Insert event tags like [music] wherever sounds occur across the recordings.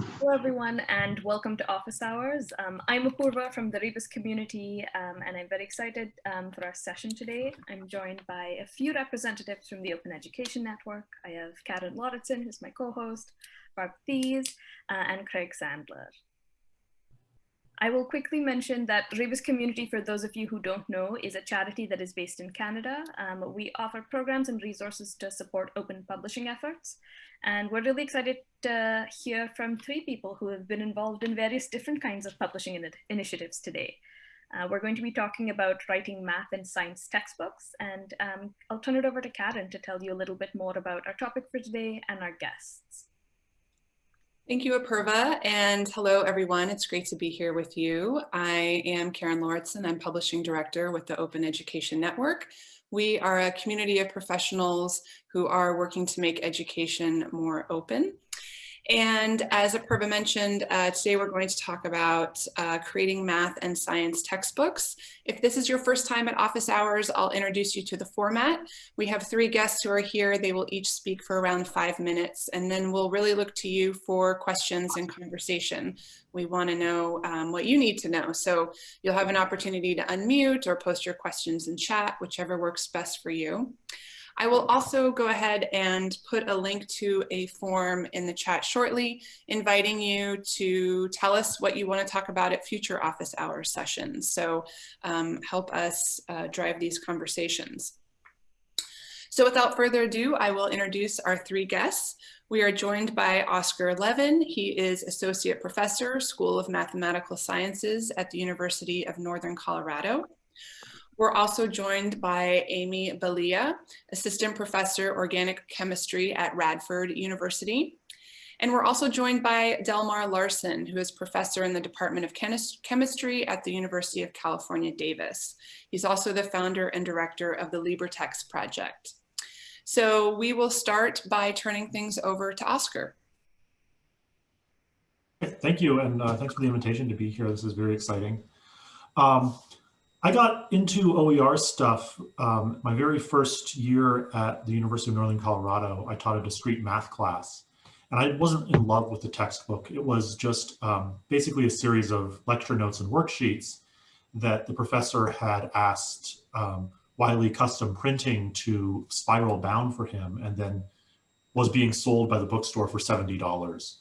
Hello, everyone, and welcome to Office Hours. Um, I'm Apurva from the Rebus community, um, and I'm very excited um, for our session today. I'm joined by a few representatives from the Open Education Network. I have Karen Lauritsen, who's my co-host, Barb Thies, uh, and Craig Sandler. I will quickly mention that Rebus Community, for those of you who don't know, is a charity that is based in Canada. Um, we offer programs and resources to support open publishing efforts. And we're really excited to hear from three people who have been involved in various different kinds of publishing in initiatives today. Uh, we're going to be talking about writing math and science textbooks, and um, I'll turn it over to Karen to tell you a little bit more about our topic for today and our guests. Thank you, Apurva, and hello, everyone. It's great to be here with you. I am Karen Lauritsen. I'm Publishing Director with the Open Education Network. We are a community of professionals who are working to make education more open. And as Apurva mentioned, uh, today we're going to talk about uh, creating math and science textbooks. If this is your first time at office hours, I'll introduce you to the format. We have three guests who are here. They will each speak for around five minutes, and then we'll really look to you for questions and conversation. We want to know um, what you need to know. So you'll have an opportunity to unmute or post your questions in chat, whichever works best for you. I will also go ahead and put a link to a form in the chat shortly, inviting you to tell us what you want to talk about at future office hour sessions. So um, help us uh, drive these conversations. So without further ado, I will introduce our three guests. We are joined by Oscar Levin. He is Associate Professor, School of Mathematical Sciences at the University of Northern Colorado. We're also joined by Amy Balia, Assistant Professor, Organic Chemistry at Radford University. And we're also joined by Delmar Larsen, who is professor in the Department of Chemistry at the University of California, Davis. He's also the founder and director of the LibreText project. So we will start by turning things over to Oscar. Thank you, and uh, thanks for the invitation to be here. This is very exciting. Um, I got into OER stuff um, my very first year at the University of Northern Colorado. I taught a discrete math class and I wasn't in love with the textbook. It was just um, basically a series of lecture notes and worksheets that the professor had asked um, Wiley Custom Printing to spiral bound for him and then was being sold by the bookstore for $70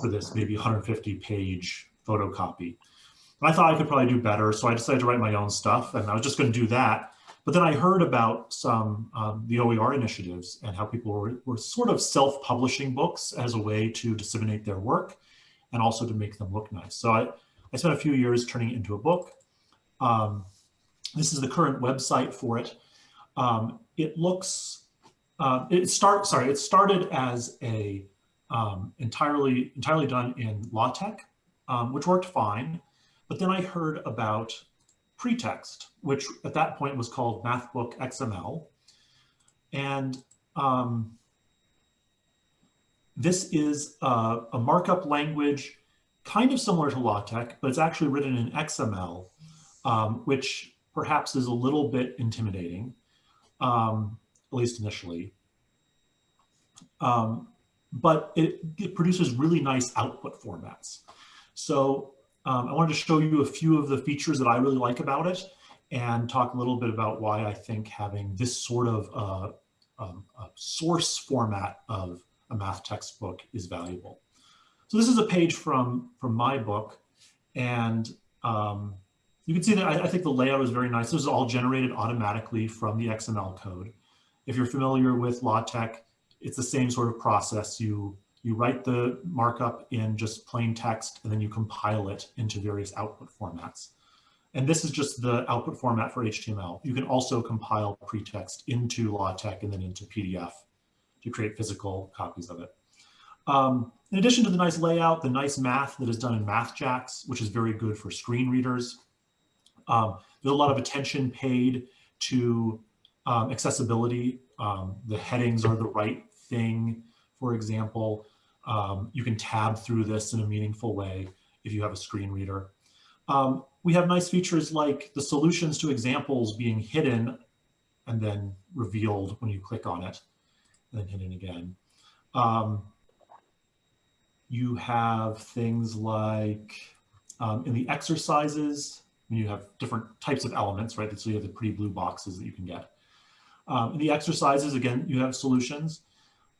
for this maybe 150 page photocopy. I thought I could probably do better, so I decided to write my own stuff, and I was just going to do that. But then I heard about some um, the OER initiatives and how people were, were sort of self-publishing books as a way to disseminate their work and also to make them look nice. So I, I spent a few years turning it into a book. Um, this is the current website for it. Um, it looks, uh, it start, sorry, it started as a um, entirely, entirely done in LaTeX, um, which worked fine. But then I heard about PreTeXt, which at that point was called MathBook XML. And um, this is a, a, markup language kind of similar to LaTeX, but it's actually written in XML, um, which perhaps is a little bit intimidating, um, at least initially. Um, but it, it produces really nice output formats. So um, I wanted to show you a few of the features that I really like about it and talk a little bit about why I think having this sort of uh, um, source format of a math textbook is valuable. So this is a page from, from my book and um, you can see that I, I, think the layout is very nice. This is all generated automatically from the XML code. If you're familiar with LaTeX, it's the same sort of process. You you write the markup in just plain text and then you compile it into various output formats. And this is just the output format for HTML. You can also compile PreTeXt into LaTeX and then into PDF to create physical copies of it. Um, in addition to the nice layout, the nice math that is done in MathJax, which is very good for screen readers. Um, there's a lot of attention paid to um, accessibility. Um, the headings are the right thing, for example. Um, you can tab through this in a meaningful way if you have a screen reader. Um, we have nice features like the solutions to examples being hidden and then revealed when you click on it, and then hidden again. Um, you have things like um, in the exercises, you have different types of elements, right? So you have the pretty blue boxes that you can get. Um, in the exercises, again, you have solutions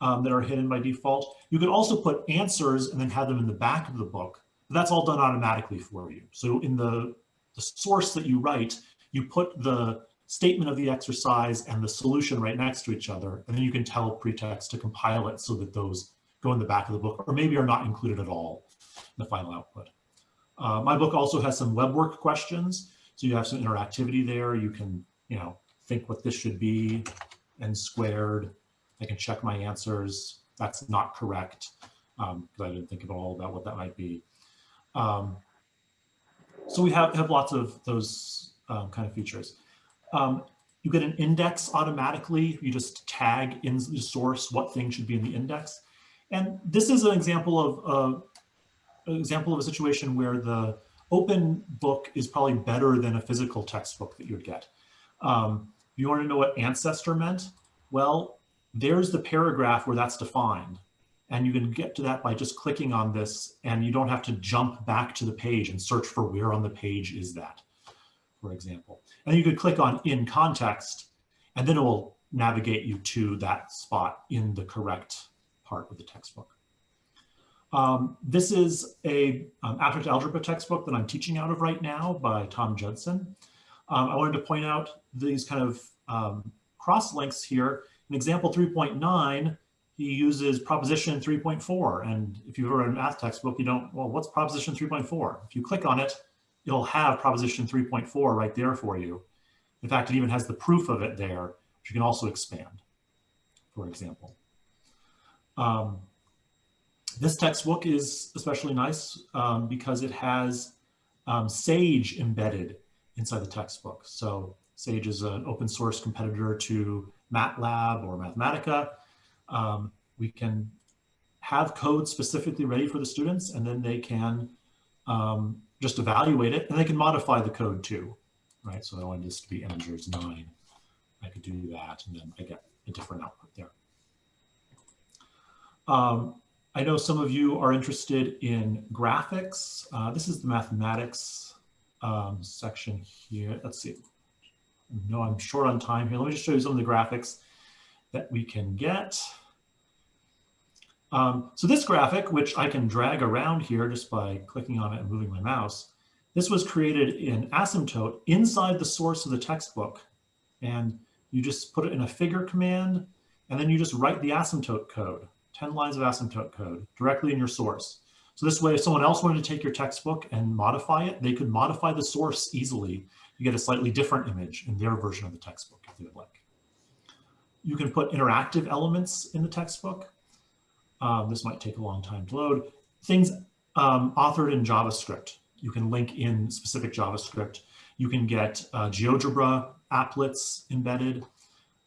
um, that are hidden by default. You could also put answers and then have them in the back of the book. That's all done automatically for you. So in the, the source that you write, you put the statement of the exercise and the solution right next to each other, and then you can tell PreTeXt to compile it so that those go in the back of the book, or maybe are not included at all in the final output. Uh, my book also has some WebWork questions, so you have some interactivity there. You can, you know, think what this should be, n squared. I can check my answers. That's not correct because um, I didn't think at all about what that might be. Um, so we have, have lots of those um, kind of features. Um, you get an index automatically. You just tag in the source what thing should be in the index. And this is an example of uh, an example of a situation where the open book is probably better than a physical textbook that you would get. Um, you want to know what ancestor meant? Well, there's the paragraph where that's defined. And you can get to that by just clicking on this and you don't have to jump back to the page and search for where on the page is that, for example. And you could click on in context and then it will navigate you to that spot in the correct part of the textbook. Um, this is a um, abstract algebra textbook that I'm teaching out of right now by Tom Judson. Um, I wanted to point out these kind of um, cross links here. In example 3.9, he uses proposition 3.4. And if you've ever read a math textbook, you don't, well, what's proposition 3.4? If you click on it, it'll have proposition 3.4 right there for you. In fact, it even has the proof of it there, which you can also expand, for example. Um, this textbook is especially nice um, because it has um, SAGE embedded inside the textbook. So SAGE is an open source competitor to MATLAB or Mathematica. Um, we can have code specifically ready for the students and then they can um, just evaluate it and they can modify the code too, right? So I want this to be integers nine. I could do that and then I get a different output there. Um, I know some of you are interested in graphics. Uh, this is the mathematics um, section here. Let's see. No, I'm short on time here. Let me just show you some of the graphics that we can get. Um, so this graphic, which I can drag around here just by clicking on it and moving my mouse, this was created in Asymptote inside the source of the textbook. And you just put it in a figure command, and then you just write the asymptote code. 10 lines of asymptote code directly in your source. So this way, if someone else wanted to take your textbook and modify it, they could modify the source easily. You get a slightly different image in their version of the textbook if you would like. You can put interactive elements in the textbook. Um, this might take a long time to load. Things um, authored in JavaScript. You can link in specific JavaScript. You can get uh, GeoGebra applets embedded.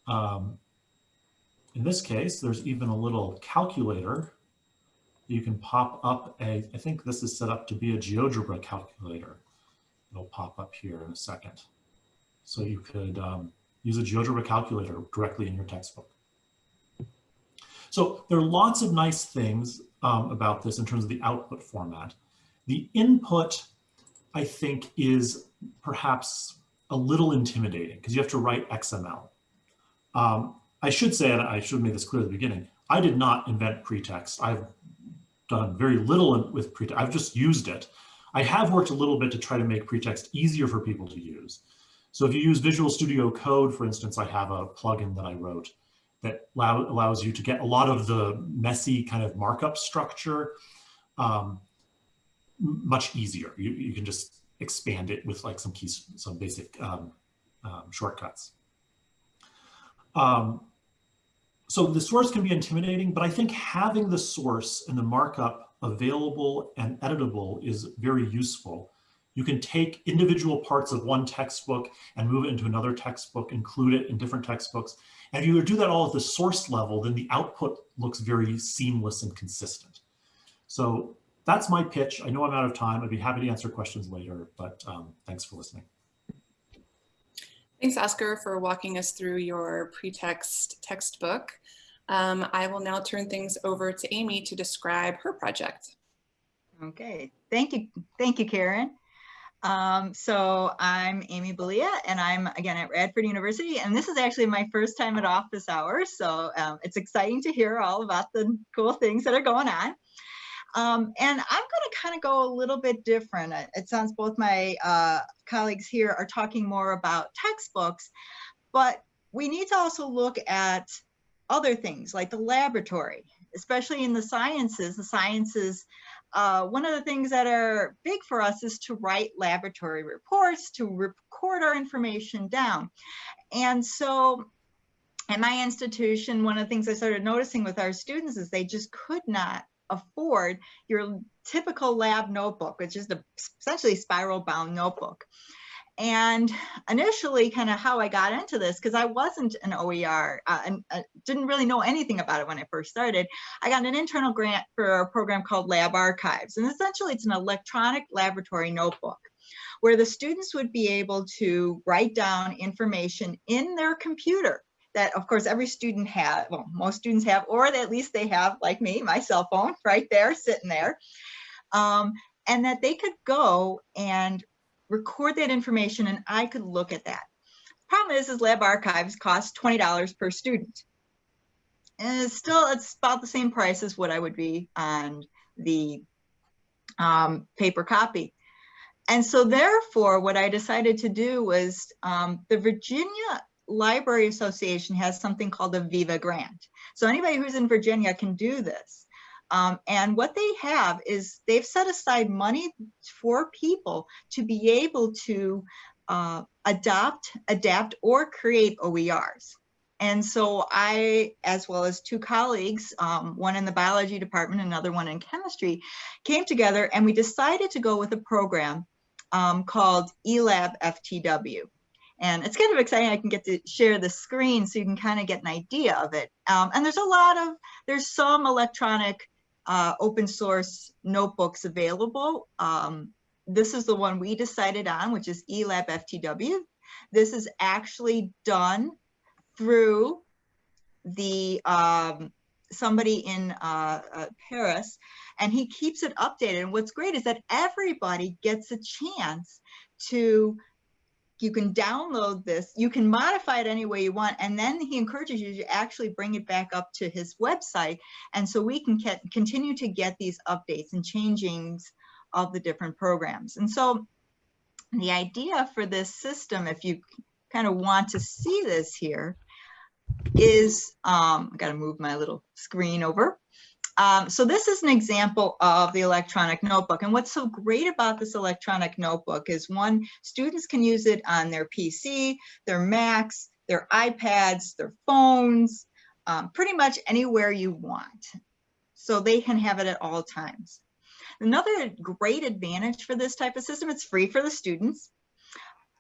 Um, in this case, there's even a little calculator. You can pop up a, I think this is set up to be a GeoGebra calculator. It'll pop up here in a second. So you could um, use a GeoGebra calculator directly in your textbook. So there are lots of nice things um, about this in terms of the output format. The input, I think, is perhaps a little intimidating because you have to write XML. Um, I should say, and I should have made this clear at the beginning, I did not invent PreTeXt. I've done very little with PreTeXt. I've just used it. I have worked a little bit to try to make PreTeXt easier for people to use. So if you use Visual Studio Code, for instance, I have a plugin that I wrote that allow, allows you to get a lot of the messy kind of markup structure um, much easier. You, you can just expand it with like some keys, some basic um, um, shortcuts. Um, so the source can be intimidating, but I think having the source and the markup available and editable is very useful. You can take individual parts of one textbook and move it into another textbook, include it in different textbooks. And if you do that all at the source level, then the output looks very seamless and consistent. So that's my pitch. I know I'm out of time. I'd be happy to answer questions later, but um, thanks for listening. Thanks, Oscar, for walking us through your PreTeXt textbook. Um, I will now turn things over to Amy to describe her project. Okay, thank you. Thank you, Karen. Um, so I'm Amy Balia and I'm again at Radford University and this is actually my first time at office hours. So um, it's exciting to hear all about the cool things that are going on. Um, and I'm going to kind of go a little bit different. It sounds both my uh, colleagues here are talking more about textbooks, but we need to also look at other things like the laboratory, especially in the sciences. The sciences uh, one of the things that are big for us is to write laboratory reports, to record our information down. And so at my institution, one of the things I started noticing with our students is they just could not afford your typical lab notebook, which is the essentially spiral bound notebook. And initially, kind of how I got into this, because I wasn't an OER uh, and uh, didn't really know anything about it when I first started, I got an internal grant for a program called Lab Archives. And essentially, it's an electronic laboratory notebook where the students would be able to write down information in their computer that of course every student have, well, most students have, or at least they have, like me, my cell phone [laughs] right there, sitting there. Um, and that they could go and record that information and I could look at that. Problem is, is Lab Archives cost $20 per student. And it's still, it's about the same price as what I would be on the um, paper copy. And so therefore, what I decided to do was um, the Virginia Library Association has something called a Viva grant. So anybody who's in Virginia can do this. Um, and what they have is they've set aside money for people to be able to uh, adopt, adapt, or create OERs. And so I, as well as two colleagues, um, one in the biology department, another one in chemistry, came together and we decided to go with a program um, called eLab FTW. And it's kind of exciting. I can get to share the screen so you can kind of get an idea of it. Um, and there's a lot of, there's some electronic uh, open source notebooks available. Um, this is the one we decided on, which is eLab FTW. This is actually done through the um, somebody in uh, uh, Paris, and he keeps it updated. And what's great is that everybody gets a chance to you can download this, you can modify it any way you want, and then he encourages you to actually bring it back up to his website. And so we can get, continue to get these updates and changings of the different programs. And so the idea for this system, if you kind of want to see this here, is, um, I gotta move my little screen over. Um, so this is an example of the electronic notebook. And what's so great about this electronic notebook is one, students can use it on their PC, their Macs, their iPads, their phones, um, pretty much anywhere you want. So they can have it at all times. Another great advantage for this type of system, it's free for the students.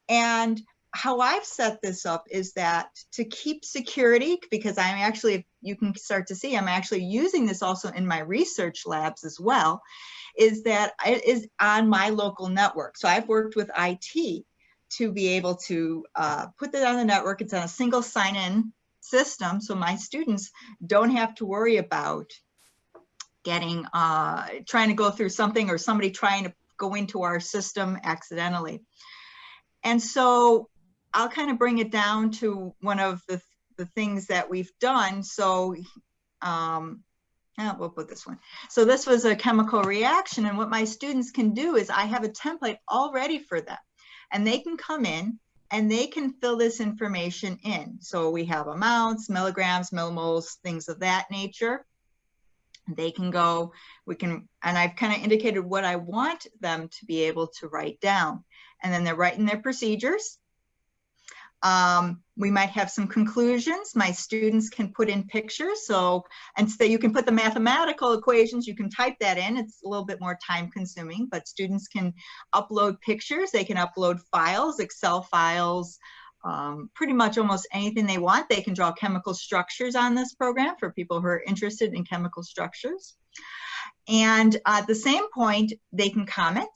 And how I've set this up is that to keep security, because I'm actually, you can start to see, I'm actually using this also in my research labs as well, is that it is on my local network. So I've worked with IT to be able to uh, put that on the network. It's on a single sign-in system, so my students don't have to worry about getting, uh, trying to go through something or somebody trying to go into our system accidentally. And so I'll kind of bring it down to one of the, the things that we've done. So um, oh, we'll put this one. So this was a chemical reaction. And what my students can do is I have a template all ready for them. And they can come in and they can fill this information in. So we have amounts, milligrams, millimoles, things of that nature. They can go, we can, and I've kind of indicated what I want them to be able to write down. And then they're writing their procedures. Um, we might have some conclusions. My students can put in pictures. So, and so you can put the mathematical equations, you can type that in. It's a little bit more time consuming, but students can upload pictures. They can upload files, Excel files, um, pretty much almost anything they want. They can draw chemical structures on this program for people who are interested in chemical structures. And at the same point, they can comment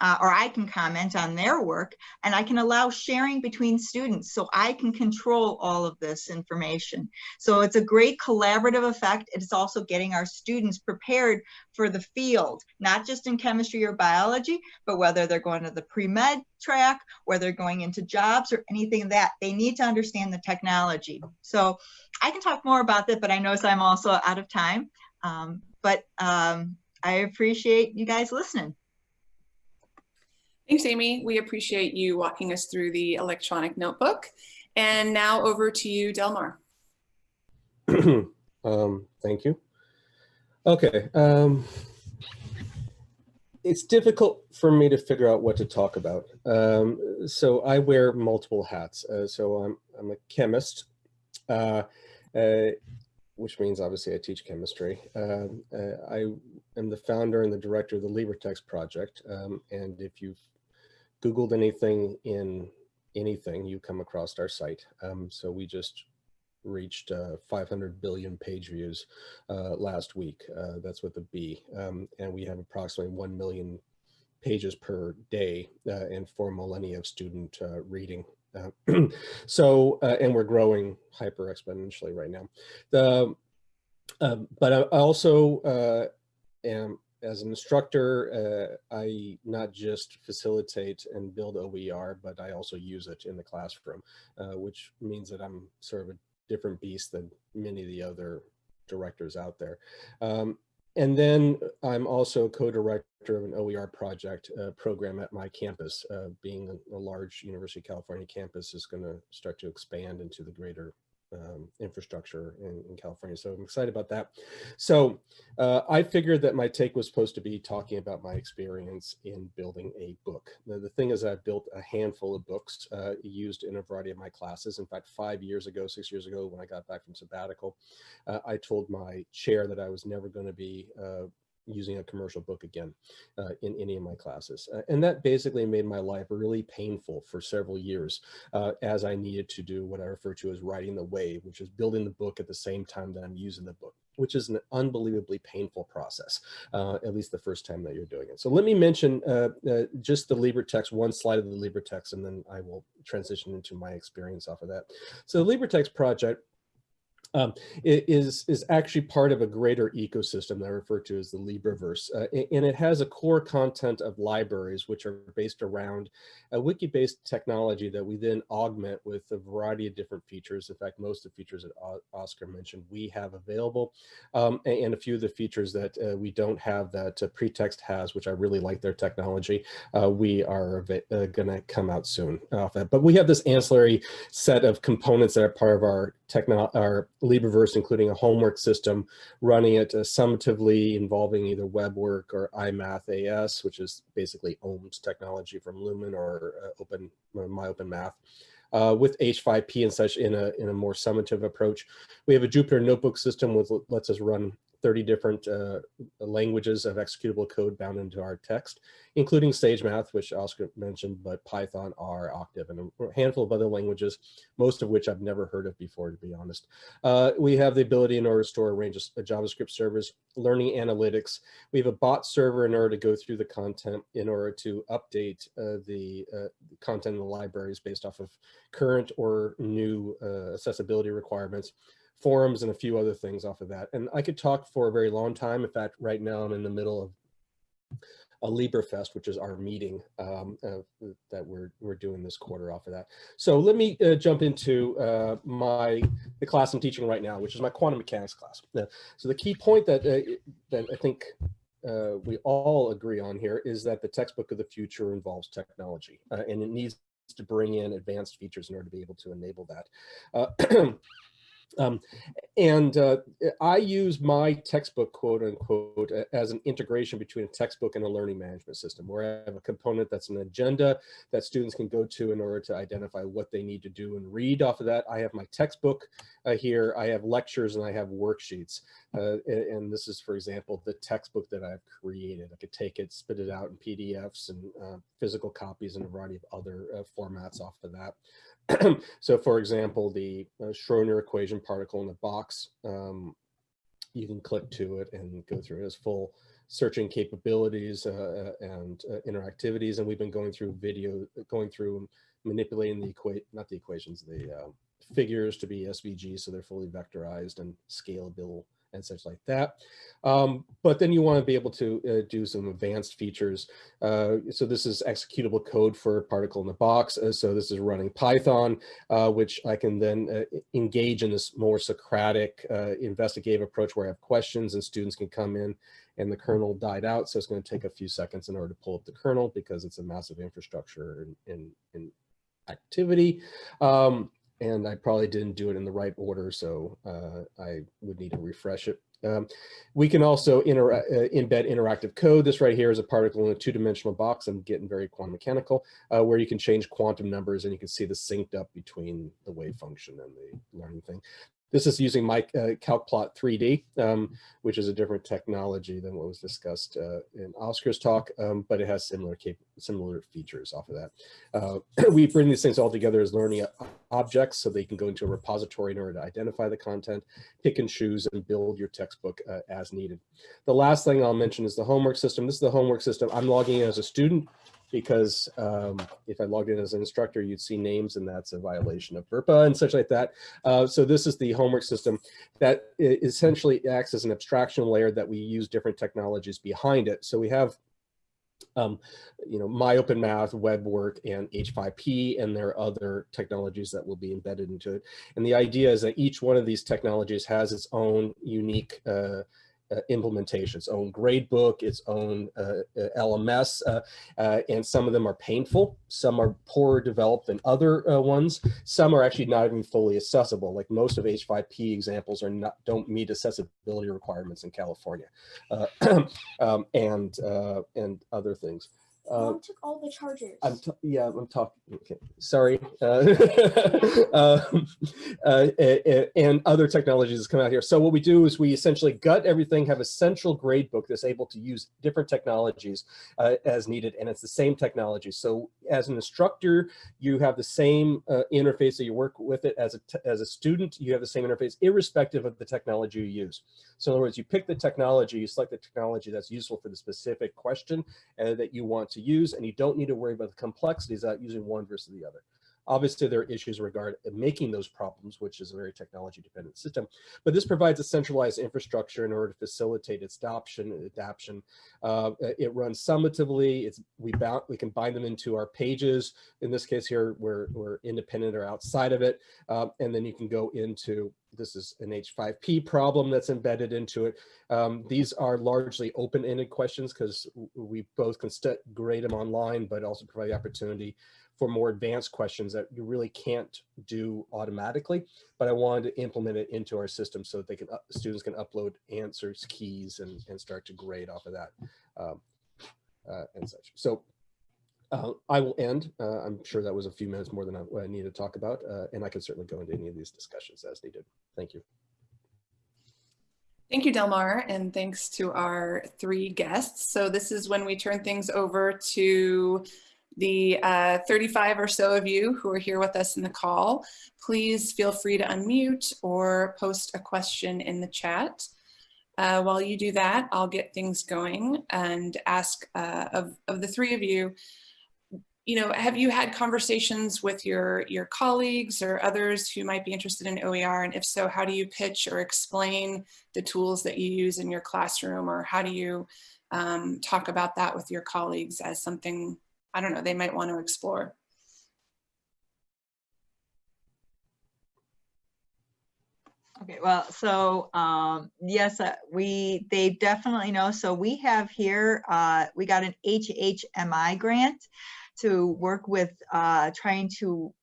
uh, or I can comment on their work and I can allow sharing between students so I can control all of this information. So it's a great collaborative effect. It's also getting our students prepared for the field, not just in chemistry or biology, but whether they're going to the pre-med track, whether they're going into jobs or anything that they need to understand the technology. So I can talk more about that, but I notice I'm also out of time. Um, but um, I appreciate you guys listening. Thanks, Amy. We appreciate you walking us through the electronic notebook. And now over to you, Delmar. [clears throat] um, thank you. Okay. Um, it's difficult for me to figure out what to talk about. Um, so I wear multiple hats. Uh, so I'm, I'm a chemist, uh, uh, which means obviously I teach chemistry. Um, uh, I am the founder and the director of the LibreText project. Um, and if you've Googled anything in anything, you come across our site. Um, so we just reached uh, 500 billion page views uh, last week. Uh, that's with a B. Um, and we have approximately 1 million pages per day uh, and 4 millennia of student uh, reading. Uh, [clears throat] so, and we're growing hyper exponentially right now. The, um, but I also am as an instructor, uh, I not just facilitate and build OER, but I also use it in the classroom, uh, which means that I'm sort of a different beast than many of the other directors out there. Um, and then I'm also co-director of an OER project uh, program at my campus. Uh, being a, a, large University of California campus is going to start to expand into the greater um, infrastructure in, in, California. So I'm excited about that. So uh, I figured that my take was supposed to be talking about my experience in building a book. Now, the thing is I've built a handful of books uh, used in a variety of my classes. In fact, five years ago, six years ago, when I got back from sabbatical, uh, I told my chair that I was never going to be uh, using a commercial book again uh, in any of my classes. Uh, and that basically made my life really painful for several years uh, as I needed to do what I refer to as writing the wave, which is building the book at the same time that I'm using the book which is an unbelievably painful process, uh, at least the first time that you're doing it. So let me mention uh, uh, just the LibreText, one slide of the LibreText, and then I will transition into my experience off of that. So the LibreText project um, is, is actually part of a greater ecosystem that I refer to as the LibreVerse. Uh, and it has a core content of libraries, which are based around a wiki-based technology that we then augment with a variety of different features. In fact, most of the features that Oscar mentioned, we have available, um, and a few of the features that uh, we don't have that uh, PreTeXt has, which I really like their technology, uh, we are uh, gonna come out soon off that. But we have this ancillary set of components that are part of our techno our LibreVerse, including a homework system, running it uh, summatively involving either WebWork or IMathAS, which is basically OHM's technology from Lumen or uh, Open uh, MyOpenMath. Uh, with H5P and such in a in a more summative approach. We have a Jupyter notebook system which lets us run 30 different uh, languages of executable code bound into our text, including SageMath, which Oscar mentioned, but Python, R, Octave, and a handful of other languages, most of which I've never heard of before, to be honest. Uh, we have the ability in order to store a range of JavaScript servers, learning analytics. We have a bot server in order to go through the content in order to update uh, the uh, content in the libraries based off of current or new uh, accessibility requirements forums and a few other things off of that. And I could talk for a very long time. In fact, right now I'm in the middle of a LibreFest, which is our meeting um, uh, that we're we're doing this quarter off of that. So let me uh, jump into uh, my the class I'm teaching right now, which is my quantum mechanics class. so the key point that uh, that I think uh, we all agree on here is that the textbook of the future involves technology, uh, and it needs to bring in advanced features in order to be able to enable that. [clears throat] Um, and uh, I use my textbook, quote unquote, as an integration between a textbook and a learning management system, where I have a component that's an agenda that students can go to in order to identify what they need to do and read off of that. I have my textbook uh, here, I have lectures and I have worksheets. Uh, and this is, for example, the textbook that I've created. I could take it, spit it out in PDFs and uh, physical copies and a variety of other uh, formats off of that. [clears throat] so for example, the uh, Schrodinger equation particle in the box, um, you can click to it and go through it as full searching capabilities uh, and uh, interactivities. And we've been going through video, going through manipulating the equate, not the equations, the uh, figures to be SVG, so they're fully vectorized and scalable and such like that. Um, but then you want to be able to uh, do some advanced features. Uh, so this is executable code for particle in the box. Uh, so this is running Python, uh, which I can then uh, engage in this more Socratic uh, investigative approach where I have questions and students can come in and the kernel died out. So it's going to take a few seconds in order to pull up the kernel because it's a massive infrastructure in, in, in activity. Um, and I probably didn't do it in the right order, so uh, I would need to refresh it. Um, we can also inter uh, embed interactive code. This right here is a particle in a two-dimensional box. I'm getting very quantum mechanical, uh, where you can change quantum numbers and you can see the synced up between the wave function and the learning thing. This is using my uh, CalcPlot 3D, um, which is a different technology than what was discussed uh, in Oscar's talk, um, but it has similar similar features off of that. Uh, [clears throat] we bring these things all together as learning objects so they can go into a repository in order to identify the content, pick and choose, and build your textbook uh, as needed. The last thing I'll mention is the homework system. This is the homework system. I'm logging in as a student because um, if I logged in as an instructor, you'd see names and that's a violation of FERPA and such like that. Uh, so this is the homework system that essentially acts as an abstraction layer that we use different technologies behind it. So we have um, you know, MyOpenMath, WebWork, and H5P, and there are other technologies that will be embedded into it. And the idea is that each one of these technologies has its own unique uh, uh, implementation, its own gradebook, its own uh, uh LMS, uh, uh, and some of them are painful. Some are poorer developed than other uh, ones. Some are actually not even fully accessible. Like most of H5P examples are not don't meet accessibility requirements in California, [clears throat] um, and and other things. Uh, Mom took all the chargers. I'm yeah, I'm talking. Okay, sorry. [laughs] Uh, [laughs] um, uh, and other technologies come out here. So what we do is we essentially gut everything, have a central grade book that's able to use different technologies uh, as needed, and it's the same technology. So as an instructor, you have the same uh, interface that you work with it. As a as a student, you have the same interface, irrespective of the technology you use. So in other words, you pick the technology, you select the technology that's useful for the specific question uh, that you want to use, and you don't need to worry about the complexities of using one versus the other. Obviously, there are issues regarding making those problems, which is a very technology dependent system, but this provides a centralized infrastructure in order to facilitate its adoption and adaption. Uh, it runs summatively. It's we bound, we can bind them into our pages. In this case here, we're, we're independent or outside of it. Uh, and then you can go into this is an H5P problem that's embedded into it. Um, these are largely open-ended questions because we both can grade them online, but also provide the opportunity for more advanced questions that you really can't do automatically, but I wanted to implement it into our system so that they can uh, students can upload answers, keys, and, and start to grade off of that um, uh, and such. So uh, I will end. Uh, I'm sure that was a few minutes more than I, I to talk about, uh, and I can certainly go into any of these discussions as needed. Thank you. Thank you, Delmar, and thanks to our three guests. So this is when we turn things over to the uh, 35 or so of you who are here with us in the call, please feel free to unmute or post a question in the chat. Uh, while you do that, I'll get things going and ask uh, of, of the three of you, you know, have you had conversations with your, your colleagues or others who might be interested in OER? And if so, how do you pitch or explain the tools that you use in your classroom? Or how do you um, talk about that with your colleagues as something I don't know, they might want to explore. Okay, well, so um, yes, uh, we they definitely know. So we have here, uh, we got an HHMI grant to work with uh, trying to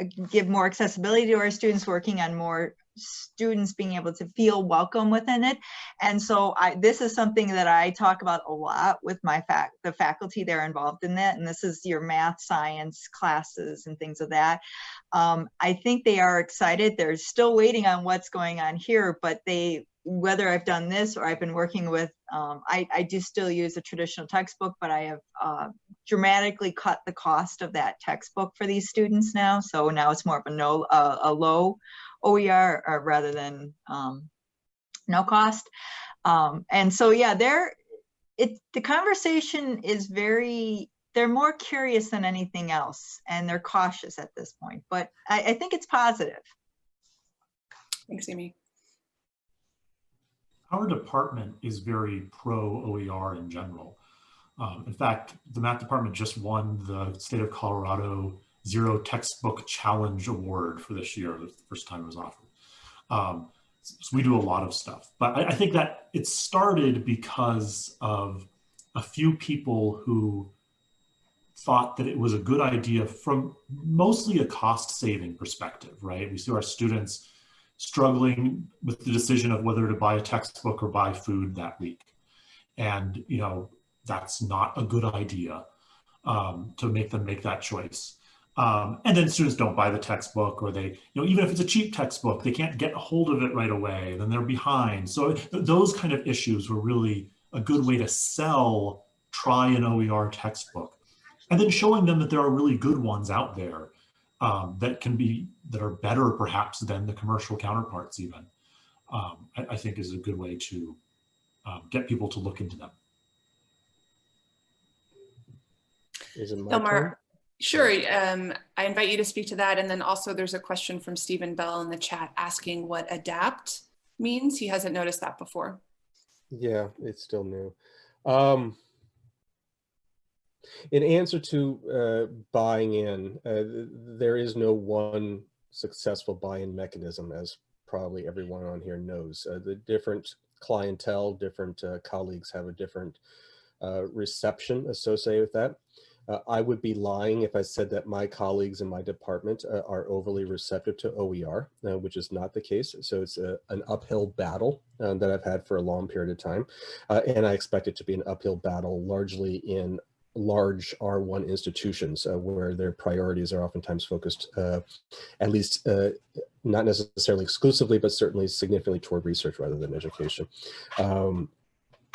uh, give more accessibility to our students working on more students being able to feel welcome within it. And so I, this is something that I talk about a lot with my fac the faculty they're involved in that. And this is your math, science classes and things of that. Um, I think they are excited. They're still waiting on what's going on here, but they, whether I've done this or I've been working with, um, I, I, do still use a traditional textbook, but I have uh, dramatically cut the cost of that textbook for these students now. So now it's more of a no, uh, a low OER or rather than um, no cost. Um, and so, yeah, they're, it, the conversation is very, they're more curious than anything else and they're cautious at this point, but I, I think it's positive. Thanks, Amy. Our department is very pro OER in general. Um, in fact, the math department just won the state of Colorado Zero Textbook Challenge Award for this year, the first time it was offered. Um, so we do a lot of stuff, but I, I think that it started because of a few people who thought that it was a good idea from mostly a cost saving perspective, right? We see our students struggling with the decision of whether to buy a textbook or buy food that week. And, you know, that's not a good idea um, to make them make that choice. Um, and then students don't buy the textbook or they, you know, even if it's a cheap textbook, they can't get a hold of it right away, then they're behind. So th those kind of issues were really a good way to sell try an OER textbook. And then showing them that there are really good ones out there um, that can be, that are better perhaps than the commercial counterparts even, um, I, I, think is a good way to um, get people to look into them. Is it my Delmar, turn? Sure. Um, I invite you to speak to that. And then also there's a question from Stephen Bell in the chat asking what adapt means. He hasn't noticed that before. Yeah, it's still new. Um, in answer to uh, buying in, uh, there is no one successful buy-in mechanism, as probably everyone on here knows. Uh, the different clientele, different uh, colleagues have a different uh, reception associated with that. Uh, I would be lying if I said that my colleagues in my department uh, are overly receptive to OER, uh, which is not the case. So it's a, an uphill battle um, that I've had for a long period of time. Uh, and I expect it to be an uphill battle largely in large R1 institutions uh, where their priorities are oftentimes focused, uh, at least not necessarily exclusively, but certainly significantly toward research rather than education. Um,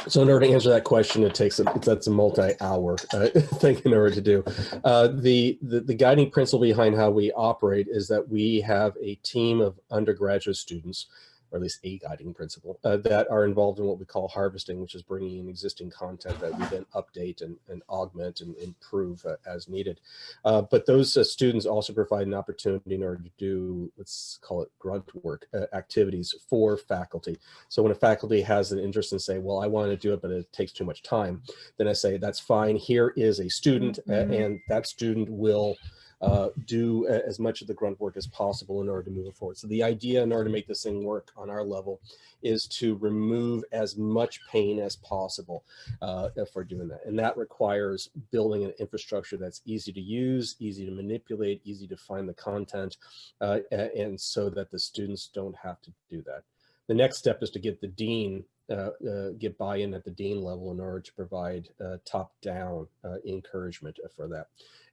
so in order to answer that question, it takes a, that's a multi-hour uh, [laughs] thing in order to do. Uh, the, the, the guiding principle behind how we operate is that we have a team of undergraduate students or at least a guiding principle, uh, that are involved in what we call harvesting, which is bringing in existing content that we then update and, and augment and improve uh, as needed. Uh, but those uh, students also provide an opportunity in order to do, let's call it grunt work uh, activities for faculty. So when a faculty has an interest in say, well, I want to do it, but it takes too much time, then I say, that's fine. Here is a student mm -hmm. and that student will uh, do as much of the grunt work as possible in order to move it forward. So the idea in order to make this thing work on our level is to remove as much pain as possible uh, for doing that. And that requires building an infrastructure that's easy to use, easy to manipulate, easy to find the content, uh, and so that the students don't have to do that. The next step is to get the dean uh, uh, get buy-in at the dean level in order to provide uh, top-down uh, encouragement for that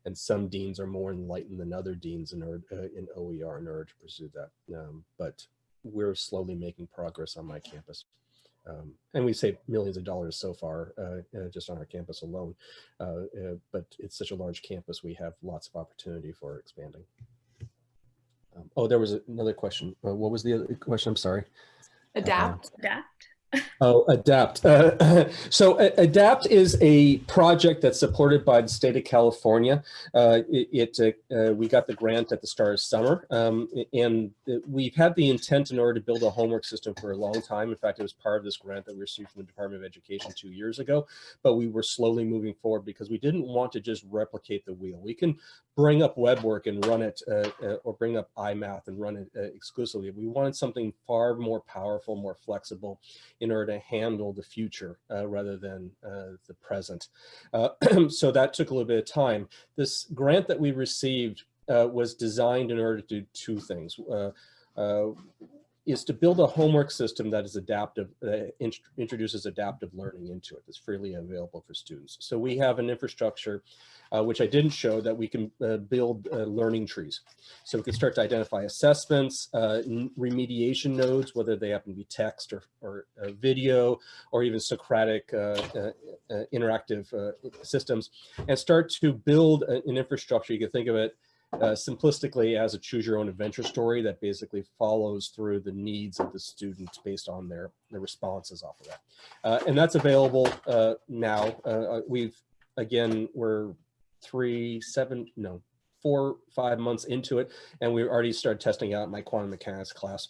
and some deans are more enlightened than other deans in, order, uh, in OER in order to pursue that. Um, but we're slowly making progress on my campus. Um, and we saved millions of dollars so far uh, uh, just on our campus alone. Uh, uh, but it's such a large campus, we have lots of opportunity for expanding. Um, oh, there was another question. Uh, what was the other question? I'm sorry. Adapt. Adapt. Oh, ADAPT. Uh, [laughs] so uh, ADAPT is a project that's supported by the state of California. Uh, it, it uh, we got the grant at the start of summer, um, and we've had the intent in order to build a homework system for a long time. In fact, it was part of this grant that we received from the Department of Education two years ago, but we were slowly moving forward because we didn't want to just replicate the wheel. We can bring up WebWork and run it, uh, uh, or bring up iMath and run it exclusively. We wanted something far more powerful, more flexible, in order to handle the future uh, rather than uh, the present. Uh, [clears throat] so that took a little bit of time. This grant that we received uh, was designed in order to do two things uh, is to build a homework system that is adaptive, uh, int introduces adaptive learning into it that's freely available for students. So we have an infrastructure uh, which I didn't show, that we can uh, build uh, learning trees. So we can start to identify assessments, uh, remediation nodes, whether they happen to be text or, or uh, video, or even Socratic interactive systems, and start to build an infrastructure. You can think of it uh, simplistically as a choose your own adventure story that basically follows through the needs of the students based on their, their responses off of that. Uh, and that's available uh, now. Uh, we've, again, we're three, seven, no, four, five months into it, and we've already started testing out my quantum mechanics class.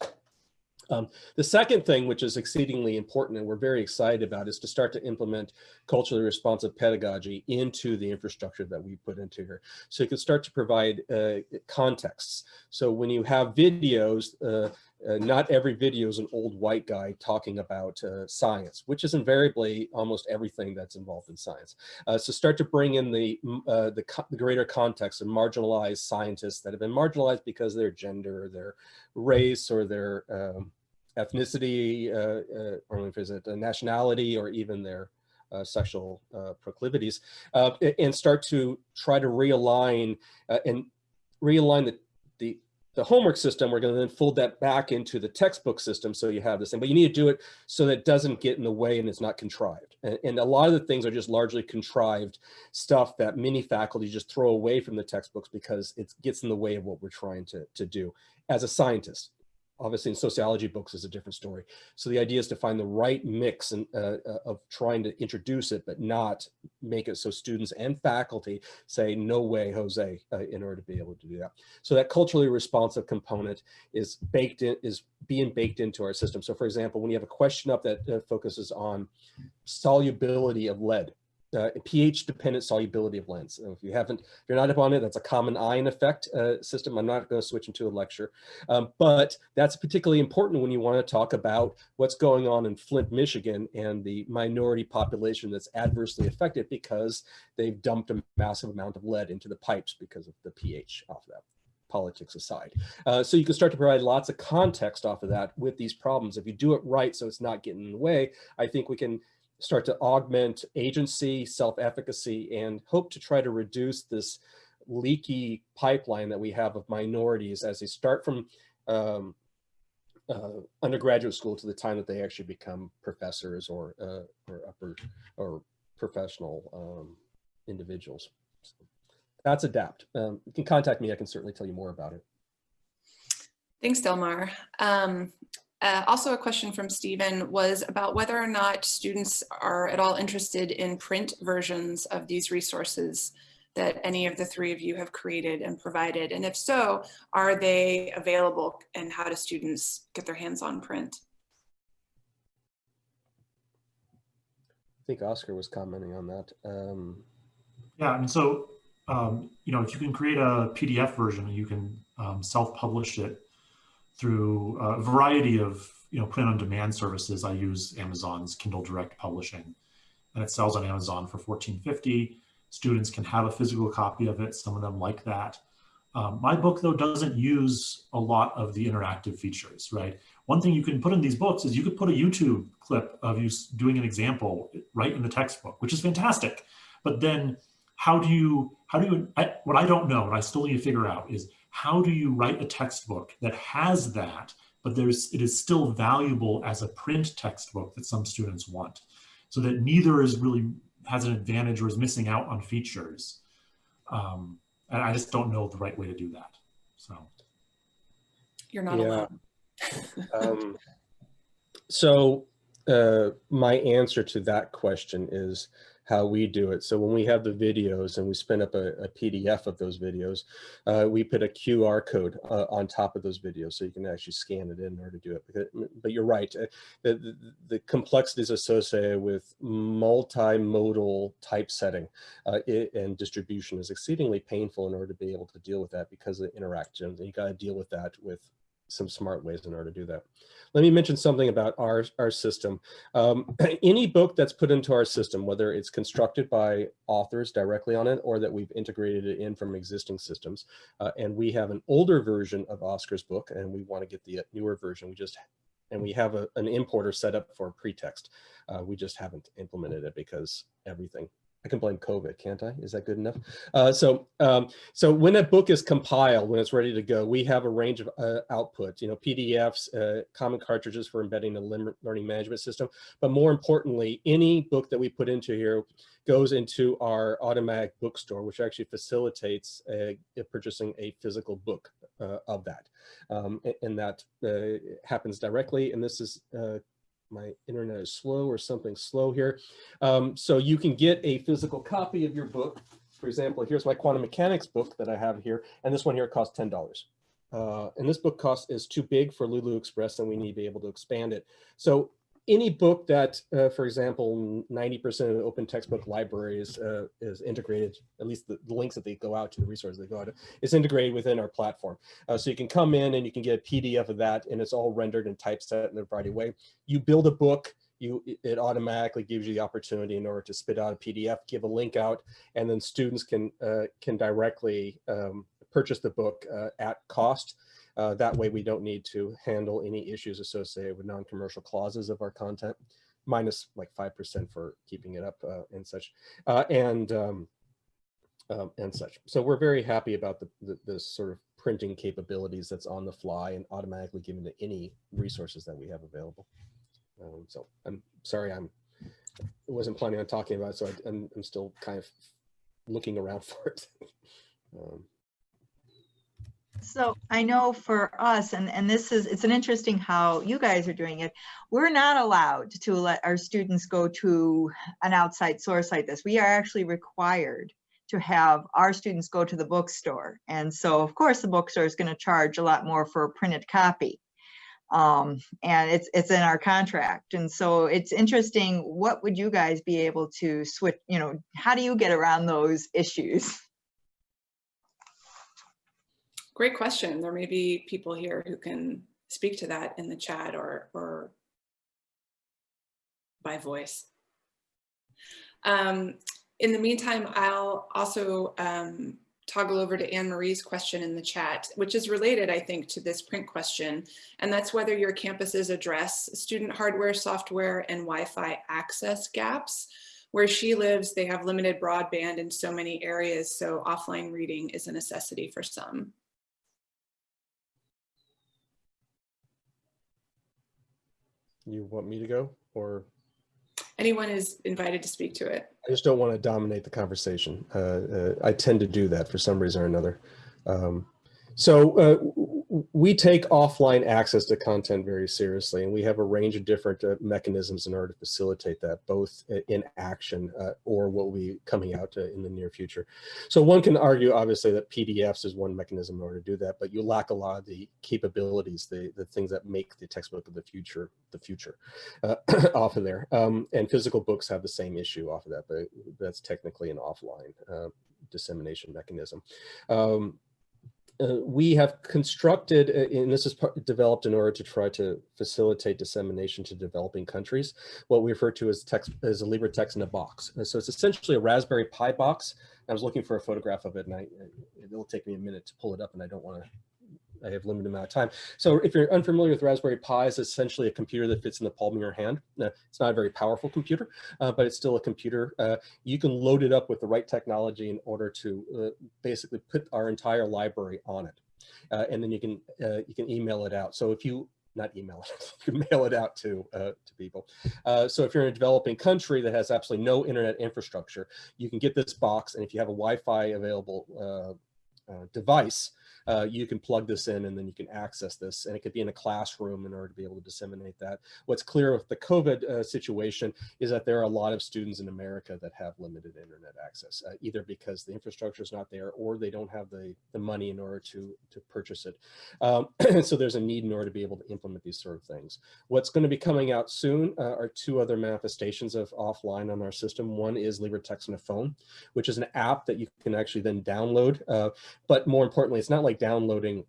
Um, the second thing, which is exceedingly important and we're very excited about, is to start to implement culturally responsive pedagogy into the infrastructure that we put into here. So you can start to provide uh, contexts. So when you have videos, uh, uh, not every video is an old white guy talking about uh, science, which is invariably almost everything that's involved in science. Uh, so start to bring in the, uh, the, the, greater context of marginalized scientists that have been marginalized because of their gender, or their race, or their um, ethnicity, uh, uh, or if it nationality, or even their sexual proclivities, and start to try to realign and realign the, the the homework system, we're going to then fold that back into the textbook system. So you have this thing, but you need to do it so that it doesn't get in the way and it's not contrived. And, and, a lot of the things are just largely contrived stuff that many faculty just throw away from the textbooks because it gets in the way of what we're trying to, to do as a scientist obviously in sociology books is a different story. So the idea is to find the right mix and, uh, uh, of trying to introduce it, but not make it so students and faculty say, no way, Jose, uh, in order to be able to do that. So that culturally responsive component is baked in, is being baked into our system. So for example, when you have a question up that uh, focuses on solubility of lead, uh, pH dependent solubility of lens. if you haven't, if you're not up on it, that's a common ion effect uh, system. I'm not going to switch into a lecture, um, but that's particularly important when you want to talk about what's going on in Flint, Michigan and the minority population that's adversely affected because they've dumped a massive amount of lead into the pipes because of the pH off of that politics aside. Uh, so you can start to provide lots of context off of that with these problems. If you do it right, so it's not getting in the way, I think we can start to augment agency, self-efficacy, and hope to try to reduce this leaky pipeline that we have of minorities as they start from um, uh, undergraduate school to the time that they actually become professors or, uh, or upper or professional um, individuals. So that's ADAPT. Um, you can contact me. I can certainly tell you more about it. Thanks, Delmar. Um, uh, also a question from Stephen was about whether or not students are at all interested in print versions of these resources that any of the three of you have created and provided. And if so, are they available and how do students get their hands on print? I think Oscar was commenting on that. Um, yeah, I mean, so, um, you know, if you can create a PDF version, you can um, self-publish it through a variety of you know print on demand services. I use Amazon's Kindle Direct Publishing, and it sells on Amazon for 14.50. Students can have a physical copy of it. Some of them like that. Um, my book, though, doesn't use a lot of the interactive features, right? One thing you can put in these books is you could put a YouTube clip of you doing an example right in the textbook, which is fantastic. But then how do you, how do you, I, what I don't know, what I still need to figure out is how do you write a textbook that has that, but there's it is still valuable as a print textbook that some students want, so that neither is really has an advantage or is missing out on features. Um, and I just don't know the right way to do that. So you're not yeah. alone. [laughs] um, so uh, my answer to that question is how we do it. So when we have the videos and we spin up a, a PDF of those videos, uh, we put a QR code uh, on top of those videos so you can actually scan it in order to do it. But you're right, uh, the, the, the complexities associated with multimodal typesetting uh, and distribution is exceedingly painful in order to be able to deal with that because of the interactions. And you got to deal with that with some smart ways in order to do that. Let me mention something about our, our system. Um, [clears throat] any book that's put into our system, whether it's constructed by authors directly on it or that we've integrated it in from existing systems, uh, and we have an older version of Oscar's book and we want to get the newer version, we just and we have a, an importer set up for PreTeXt. Uh, we just haven't implemented it because everything I can blame COVID, can't I? Is that good enough? Uh, so, um, so when a book is compiled, when it's ready to go, we have a range of uh, you know, PDFs, uh, common cartridges for embedding a learning management system. But more importantly, any book that we put into here goes into our automatic bookstore, which actually facilitates purchasing a physical book uh, of that. Um, and, and, that uh, happens directly. And this is uh, my internet is slow or something slow here. Um, so you can get a physical copy of your book. For example, here's my quantum mechanics book that I have here, and this one here costs $10. Uh, and this book cost is too big for Lulu xPress and we need to be able to expand it. So any book that, uh, for example, 90% of the open textbook libraries uh, is integrated, at least the, the, links that they go out to, the resources they go out to, is integrated within our platform. Uh, so you can come in and you can get a PDF of that and it's all rendered and typeset in a variety of way. You build a book, you it automatically gives you the opportunity in order to spit out a PDF, give a link out, and then students can uh, can directly um, purchase the book uh, at cost. Uh, that way we don't need to handle any issues associated with non-commercial clauses of our content, minus like 5% for keeping it up uh, and such, uh, and, um, um, and such. So we're very happy about the, the, the, sort of printing capabilities that's on the fly and automatically given to any resources that we have available. Um, so I'm sorry, I'm wasn't planning on talking about it, so I, am still kind of looking around [laughs] for it. um, so I know for us, and, and this is, it's an interesting how you guys are doing it. We're not allowed to let our students go to an outside source like this. We are actually required to have our students go to the bookstore. And so of course the bookstore is gonna charge a lot more for a printed copy. Um, and it's, it's in our contract. And so it's interesting, what would you guys be able to switch, you know, how do you get around those issues? Great question. There may be people here who can speak to that in the chat or, or by voice. Um, in the meantime, I'll also um, toggle over to Anne-Marie's question in the chat, which is related, I think, to this print question. And that's whether your campuses address student hardware, software, and Wi-Fi access gaps. Where she lives, they have limited broadband in so many areas, so offline reading is a necessity for some. You want me to go or? Anyone is invited to speak to it. I just don't want to dominate the conversation. Uh, uh, I tend to do that for some reason or another. Um, so uh, we take offline access to content very seriously, and we have a range of different uh, mechanisms in order to facilitate that, both in action uh, or what will be coming out uh, in the near future. So one can argue, obviously, that PDFs is one mechanism in order to do that, but you lack a lot of the capabilities, the, the things that make the textbook of the future the future uh, [coughs] off of there. Um, and physical books have the same issue off of that, but that's technically an offline uh, dissemination mechanism. Um, uh, we have constructed, uh, and this is developed in order to try to facilitate dissemination to developing countries, what we refer to as text as a LibreText in a box. And so it's essentially a Raspberry Pi box. I was looking for a photograph of it, and I, it'll take me a minute to pull it up, and I don't want to I have limited amount of time. So if you're unfamiliar with Raspberry Pi, it's essentially a computer that fits in the palm of your hand. Now, it's not a very powerful computer, uh, but it's still a computer. Uh, you can load it up with the right technology in order to uh, basically put our entire library on it. Uh, and then you can uh, you can email it out. So if you not email it, [laughs] you mail it out to, uh, to people. Uh, so if you're in a developing country that has absolutely no internet infrastructure, you can get this box. And if you have a Wi-Fi available uh, device, uh, you can plug this in and then you can access this and it could be in a classroom in order to be able to disseminate that. What's clear with the COVID uh, situation is that there are a lot of students in America that have limited internet access, uh, either because the infrastructure is not there or they don't have the, the money in order to, to purchase it. Um, [clears throat] so there's a need in order to be able to implement these sort of things. What's going to be coming out soon uh, are two other manifestations of offline on our system. One is LibreText on a phone, which is an app that you can actually then download. Uh, but more importantly, it's not like downloading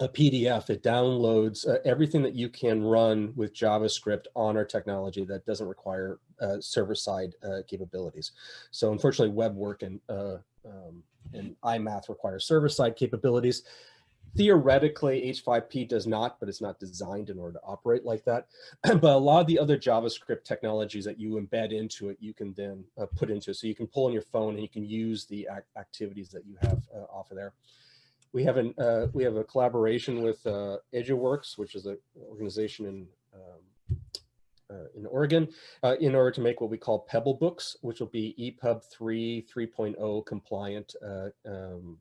a PDF, it downloads uh, everything that you can run with JavaScript on our technology that doesn't require uh, server-side uh, capabilities. So unfortunately, WebWork and, uh, um, and iMath require server-side capabilities. theoretically H5P does not, but it's not designed in order to operate like that. [clears throat] but a lot of the other JavaScript technologies that you embed into it, you can then uh, put into it. So you can pull on your phone and you can use the ac activities that you have uh, off of there. We have an uh, we have a collaboration with uh, EduWorks, which is an organization in um, uh, in Oregon, uh, in order to make what we call Pebble books, which will be EPUB 3 3.0 compliant uh, um,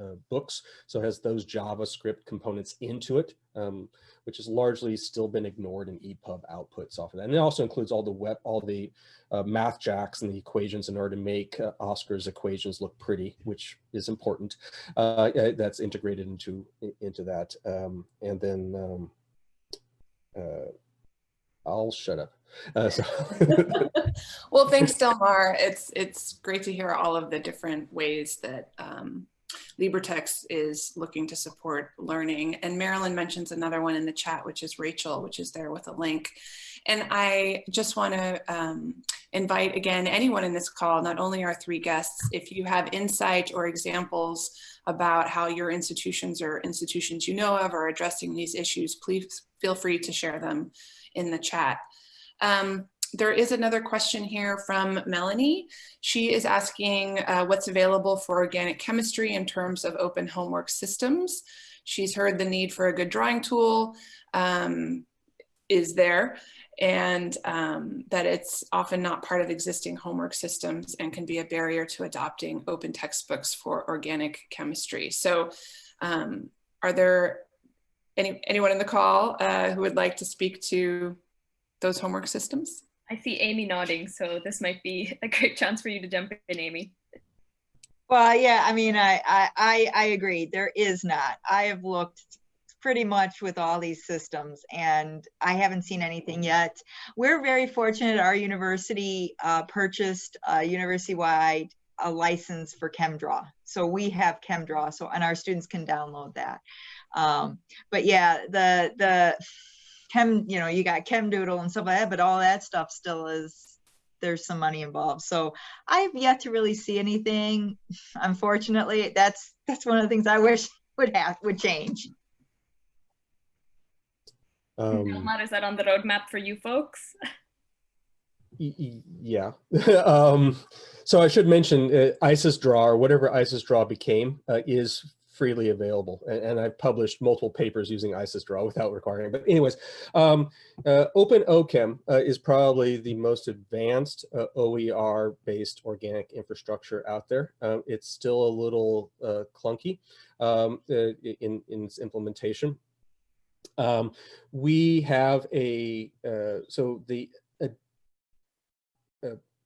uh, books. So it has those JavaScript components into it, um, which has largely still been ignored in EPUB outputs off of that. And it also includes all the web, all the uh, MathJax and the equations in order to make uh, Oscar's equations look pretty, which is important. Uh, that's integrated into into that. Um, and then um, uh, I'll shut up. Uh, so. [laughs] well, thanks, Delmar. It's it's great to hear all of the different ways that um, LibreText is looking to support learning. And Marilyn mentions another one in the chat, which is Rachel, which is there with a link. And I just want to um, invite again anyone in this call, not only our three guests, if you have insight or examples about how your institutions or institutions you know of are addressing these issues, please feel free to share them in the chat. Um, there is another question here from Melanie. She is asking uh, what's available for organic chemistry in terms of open homework systems. She's heard the need for a good drawing tool um, is there and um, that it's often not part of existing homework systems and can be a barrier to adopting open textbooks for organic chemistry. So um, are there any, anyone in the call uh, who would like to speak to those homework systems? I see Amy nodding, so this might be a great chance for you to jump in, Amy. Well, yeah, I mean, I, I, I agree. There is not. I have looked pretty much with all these systems and I haven't seen anything yet. We're very fortunate. Our university uh, purchased a university-wide a license for ChemDraw. So we have ChemDraw, so and our students can download that. Um, but yeah, the the chem, you know, you got ChemDoodle and stuff like that, but all that stuff still is there's some money involved. So I've yet to really see anything. Unfortunately, that's that's one of the things I wish would have would change. Um, is that on the roadmap for you folks? yeah. [laughs] um, so I should mention uh, ISIS Draw or whatever ISIS Draw became uh, is freely available. And, and, I've published multiple papers using ISIS Draw without requiring. But anyways, um, uh, OpenOChem uh, is probably the most advanced uh, OER-based organic infrastructure out there. Um, it's still a little uh, clunky um, uh, in, in its implementation. Um, we have a, uh, so the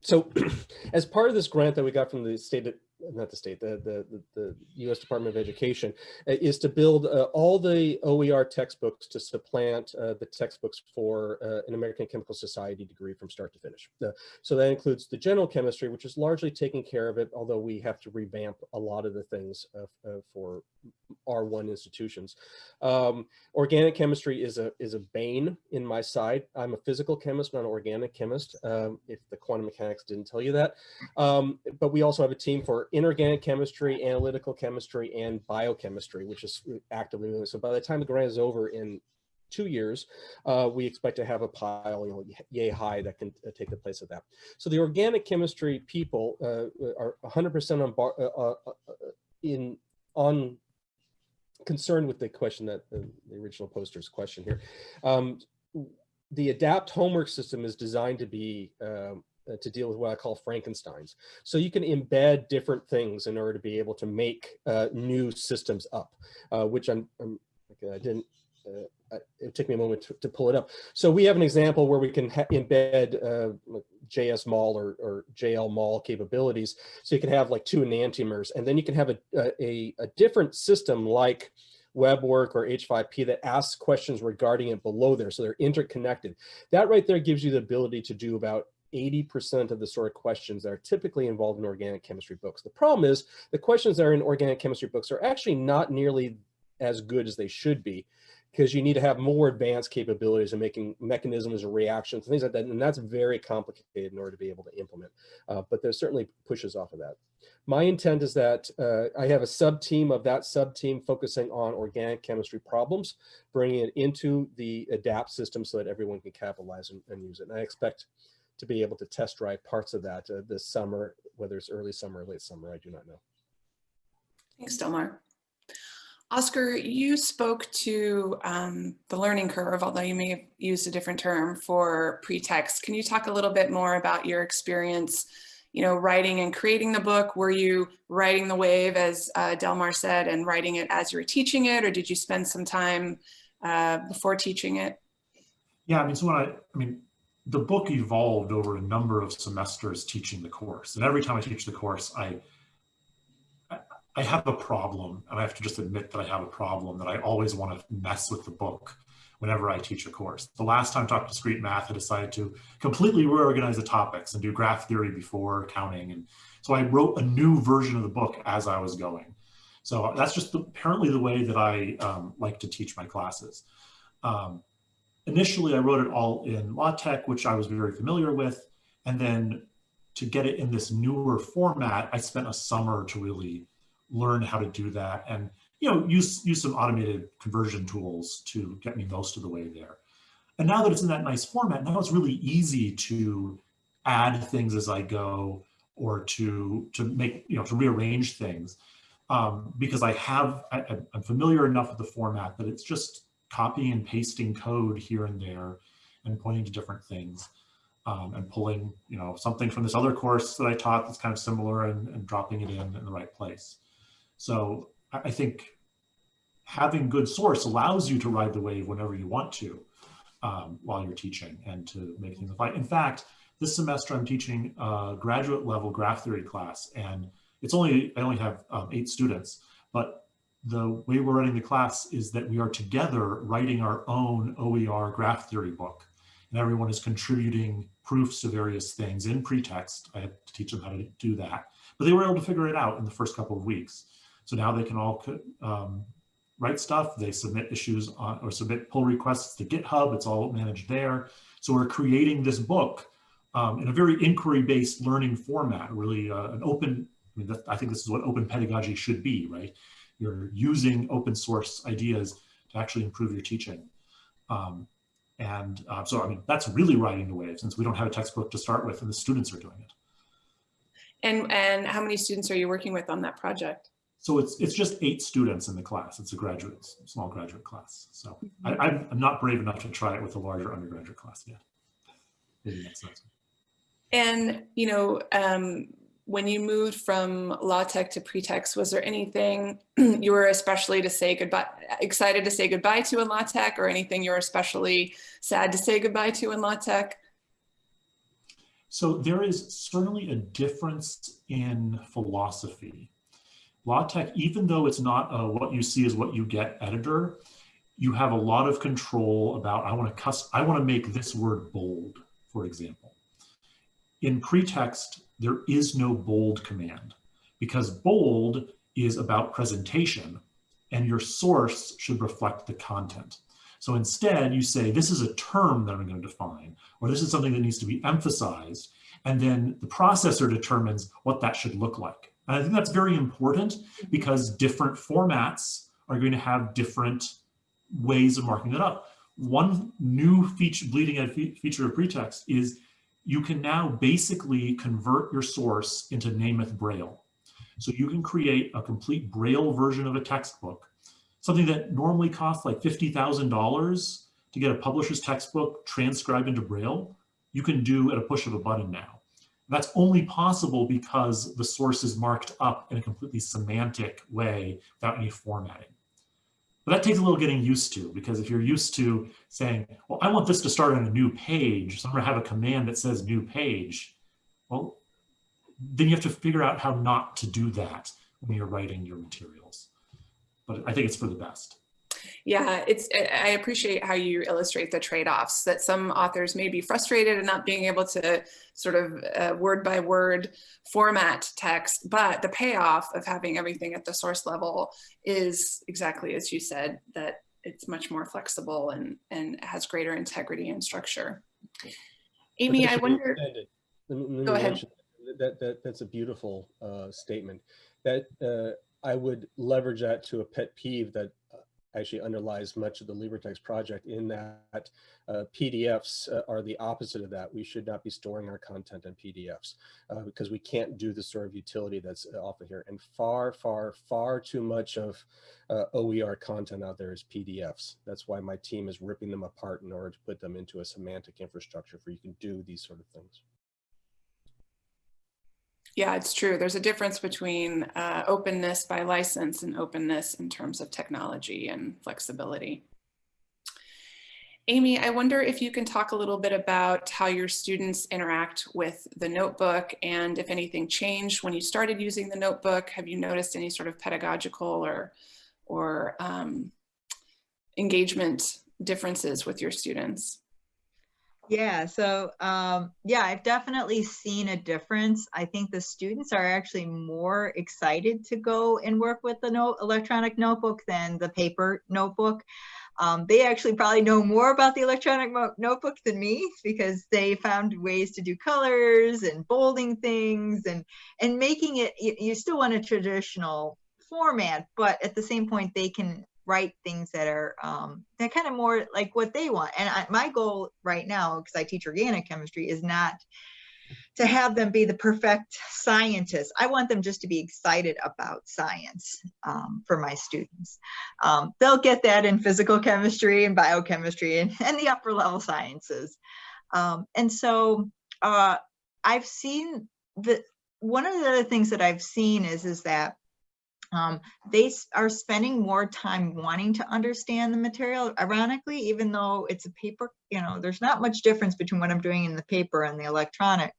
so [clears throat] as part of this grant that we got from the state not the state, the, the, the, U.S. Department of Education, uh, is to build uh, all the OER textbooks to supplant uh, the textbooks for uh, an American Chemical Society degree from start to finish. so that includes the general chemistry, which is largely taking care of it, although we have to revamp a lot of the things for R1 institutions. Um, organic chemistry is a is a bane in my side. I'm a physical chemist, not an organic chemist, um, if the quantum mechanics didn't tell you that. Um, but we also have a team for inorganic chemistry, analytical chemistry, and biochemistry, which is actively moving. So by the time the grant is over in two years, uh, we expect to have a pile, you know, yay high that can uh, take the place of that. So the organic chemistry people uh, are 100% on bar, uh, uh, uh, in on concerned with the question that the, the original poster's question here. Um, the ADAPT homework system is designed to be um, to deal with what I call Frankensteins. So you can embed different things in order to be able to make uh, new systems up, uh, which I'm, I'm I didn't, uh, it took me a moment to, to, pull it up. So we have an example where we can embed uh, mall or, or JSmol capabilities. So you can have like two enantiomers, and then you can have a, a, a different system like WebWork or H5P that asks questions regarding it below there. So they're interconnected. That right there gives you the ability to do about 80% of the sort of questions that are typically involved in organic chemistry books. The problem is the questions that are in organic chemistry books are actually not nearly as good as they should be because you need to have more advanced capabilities and making mechanisms and reactions and things like that. And that's very complicated in order to be able to implement. Uh, but there's certainly pushes off of that. My intent is that uh, I have a sub team of that sub team focusing on organic chemistry problems, bringing it into the ADAPT system so that everyone can capitalize and, and use it. And I expect to be able to test drive parts of that uh, this summer, whether it's early summer or late summer, I do not know. Thanks, Delmar. Oscar, you spoke to um, the learning curve, although you may have used a different term for PreTeXt. Can you talk a little bit more about your experience, you know, writing and creating the book? Were you writing the wave, as uh, Delmar said, and writing it as you were teaching it, or did you spend some time uh, before teaching it? Yeah, I mean, so when I, I mean, the book evolved over a number of semesters teaching the course. And every time I teach the course, I, I have a problem, and I have to just admit that I have a problem that I always want to mess with the book whenever I teach a course. The last time I taught discrete math, I decided to completely reorganize the topics and do graph theory before counting. And so I wrote a new version of the book as I was going. So that's just apparently the way that I um, like to teach my classes. Um, initially, I wrote it all in LaTeX, which I was very familiar with. And then to get it in this newer format, I spent a summer to really learn how to do that and you know use use some automated conversion tools to get me most of the way there and now that it's in that nice format now it's really easy to add things as i go or to to make you know to rearrange things um, because i have I, i'm familiar enough with the format that it's just copying and pasting code here and there and pointing to different things um, and pulling you know something from this other course that i taught that's kind of similar and, and dropping it in in the right place so I think having good source allows you to ride the wave whenever you want to um, while you're teaching and to make things apply. In fact, this semester I'm teaching a graduate level graph theory class and it's only, I only have um, eight students, but the way we're running the class is that we are together writing our own OER graph theory book and everyone is contributing proofs to various things in PreTeXt. I had to teach them how to do that, but they were able to figure it out in the first couple of weeks. So now they can all um, write stuff. They submit issues on, or submit pull requests to GitHub. It's all managed there. So we're creating this book um, in a very inquiry-based learning format, really uh, an open, I mean, I think this is what open pedagogy should be, right? You're using open source ideas to actually improve your teaching. Um, and uh, so, I mean, that's really riding the wave since we don't have a textbook to start with and the students are doing it. And, and how many students are you working with on that project? So it's it's just eight students in the class. It's a graduate, small graduate class. So I, I'm not brave enough to try it with a larger undergraduate class yet. Maybe next semester. And you know, um, when you moved from LaTeX to PreTeXt, was there anything [clears throat] you were especially to say goodbye, excited to say goodbye to in LaTeX, or anything you were especially sad to say goodbye to in LaTeX? So there is certainly a difference in philosophy LaTeX, even though it's not a, what you see is what you get editor, you have a lot of control about, I want to cuss, I want to make this word bold, for example. In PreTeXt, there is no bold command because bold is about presentation and your source should reflect the content. So instead you say, this is a term that I'm going to define, or this is something that needs to be emphasized. And then the processor determines what that should look like. And I think that's very important because different formats are going to have different ways of marking it up. One new feature, bleeding edge feature of PreTeXt is you can now basically convert your source into Nemeth Braille. So you can create a complete Braille version of a textbook, something that normally costs like $50,000 to get a publisher's textbook transcribed into Braille, you can do at a push of a button now. That's only possible because the source is marked up in a completely semantic way without any formatting. But that takes a little getting used to because if you're used to saying, well, I want this to start on a new page, so I'm gonna have a command that says new page, well, then you have to figure out how not to do that when you're writing your materials. But I think it's for the best. Yeah, it's. I appreciate how you illustrate the trade-offs that some authors may be frustrated in not being able to sort of uh, word by word format text, but the payoff of having everything at the source level is exactly as you said, that it's much more flexible and, and has greater integrity and structure. Amy, I wonder. Let me- let me Go ahead. That, that, that's a beautiful uh, statement. That uh, I would leverage that to a pet peeve that uh, actually underlies much of the LibreText project in that uh, PDFs uh, are the opposite of that. We should not be storing our content in PDFs uh, because we can't do the sort of utility that's uh, offered here. And far, far, far too much of uh, OER content out there is PDFs. That's why my team is ripping them apart in order to put them into a semantic infrastructure for you can do these sort of things. Yeah, it's true. There's a difference between uh, openness by license and openness in terms of technology and flexibility. Amy, I wonder if you can talk a little bit about how your students interact with the notebook and if anything changed when you started using the notebook. Have you noticed any sort of pedagogical or, or um, engagement differences with your students? Yeah, so um, yeah, I've definitely seen a difference. I think the students are actually more excited to go and work with the note electronic notebook than the paper notebook. Um, they actually probably know more about the electronic notebook than me because they found ways to do colors and bolding things and and making it. You, you still want a traditional format, but at the same point, they can write things that are um, they're kind of more like what they want. And I, my goal right now, because I teach organic chemistry, is not to have them be the perfect scientist. I want them just to be excited about science um, for my students. Um, they'll get that in physical chemistry and biochemistry and, and the upper level sciences. Um, and so uh, I've seen that one of the other things that I've seen is, is that um, they are spending more time wanting to understand the material ironically even though it's a paper you know there's not much difference between what i'm doing in the paper and the electronic.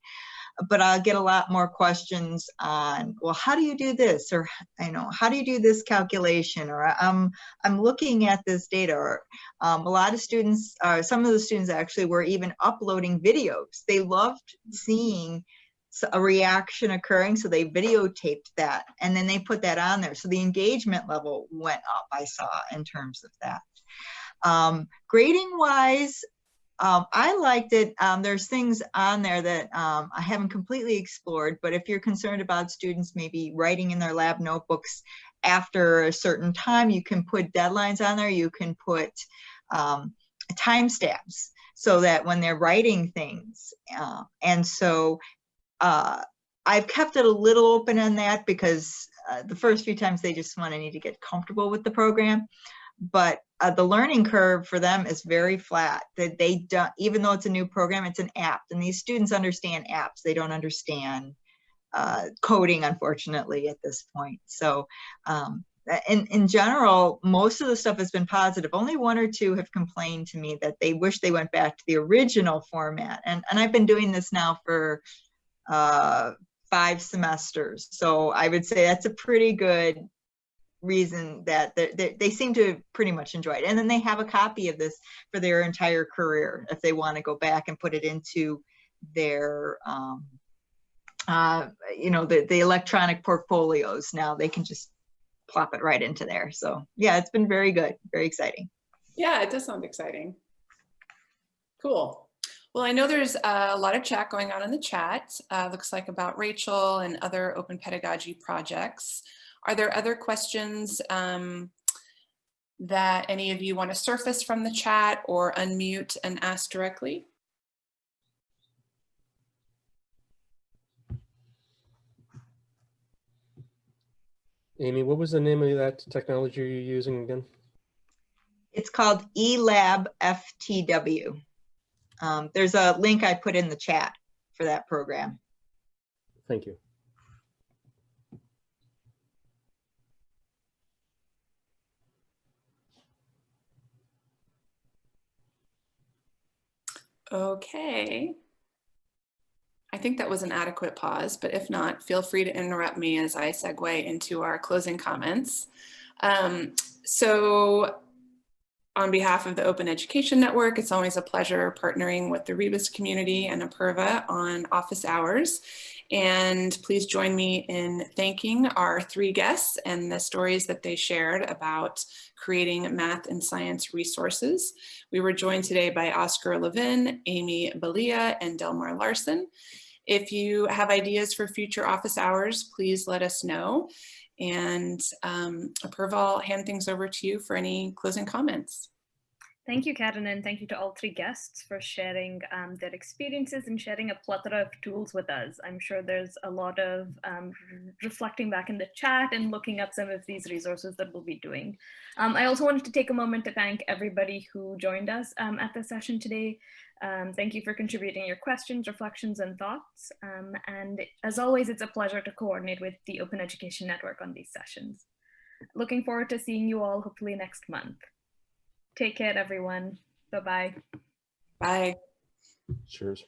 But i'll get a lot more questions on well how do you do this? or you know how do you do this calculation? or i'm i'm looking at this data. or um, a lot of students uh, some of the students actually were even uploading videos. They loved seeing a reaction occurring so they videotaped that and then they put that on there. So the engagement level went up i saw in terms of that. Um, grading wise um, i liked it. Um, there's things on there that um, i haven't completely explored but if you're concerned about students maybe writing in their lab notebooks after a certain time you can put deadlines on there. You can put um, timestamps so that when they're writing things uh, and so uh, I've kept it a little open on that because uh, the first few times they just want to need to get comfortable with the program. But uh, the learning curve for them is very flat. That they don't, even though it's a new program, it's an app, and these students understand apps. They don't understand uh, coding, unfortunately, at this point. So, um, in in general, most of the stuff has been positive. Only one or two have complained to me that they wish they went back to the original format. And and I've been doing this now for uh, five semesters. So I would say that's a pretty good reason that they, they, seem to pretty much enjoy it. And then they have a copy of this for their entire career if they want to go back and put it into their, um, uh, you know, the, the electronic portfolios. Now they can just plop it right into there. So yeah, it's been very good, very exciting. Yeah, it does sound exciting. Cool. Well, I know there's a lot of chat going on in the chat. Uh, looks like about Rachel and other open pedagogy projects. Are there other questions um, that any of you want to surface from the chat or unmute and ask directly? Amy, what was the name of that technology you're using again? It's called eLab FTW. Um, there's a link I put in the chat for that program. Thank you. Okay. I think that was an adequate pause, but if not, feel free to interrupt me as I segue into our closing comments. Um, so on behalf of the Open Education Network, it's always a pleasure partnering with the Rebus community and Apurva on office hours. And please join me in thanking our three guests and the stories that they shared about creating math and science resources. We were joined today by Oscar Levin, Amy Balia, and Delmar Larsen. If you have ideas for future office hours, please let us know. And um, Apurva, I'll hand things over to you for any closing comments. Thank you, Karen, and thank you to all three guests for sharing um, their experiences and sharing a plethora of tools with us. I'm sure there's a lot of um, reflecting back in the chat and looking up some of these resources that we'll be doing. Um, I also wanted to take a moment to thank everybody who joined us um, at the session today. Um, thank you for contributing your questions, reflections, and thoughts. Um, and as always, it's a pleasure to coordinate with the Open Education Network on these sessions. Looking forward to seeing you all hopefully next month. Take care, everyone. Bye-bye. Bye. Cheers.